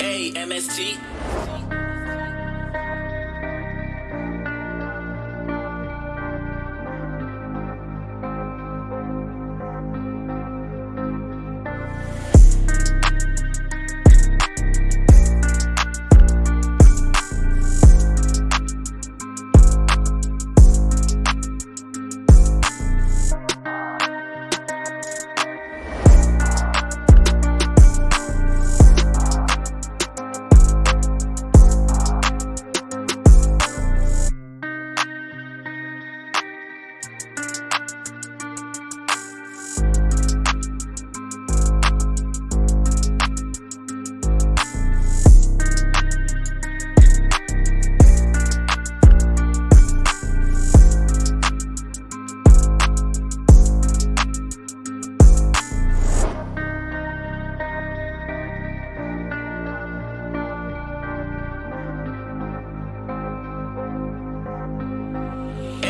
A MST.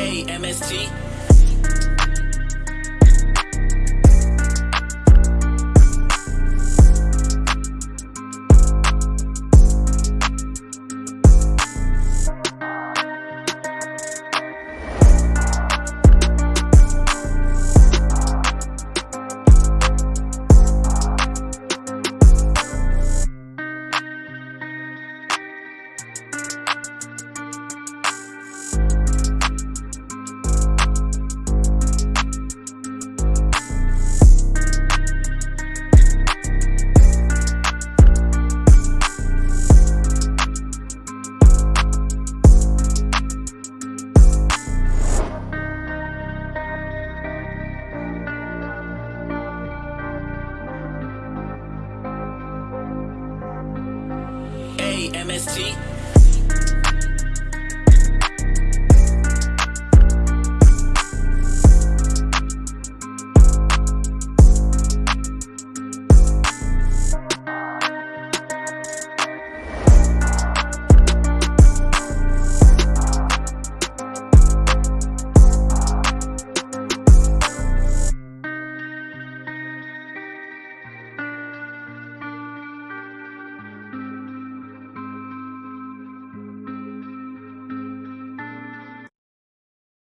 MST. MST.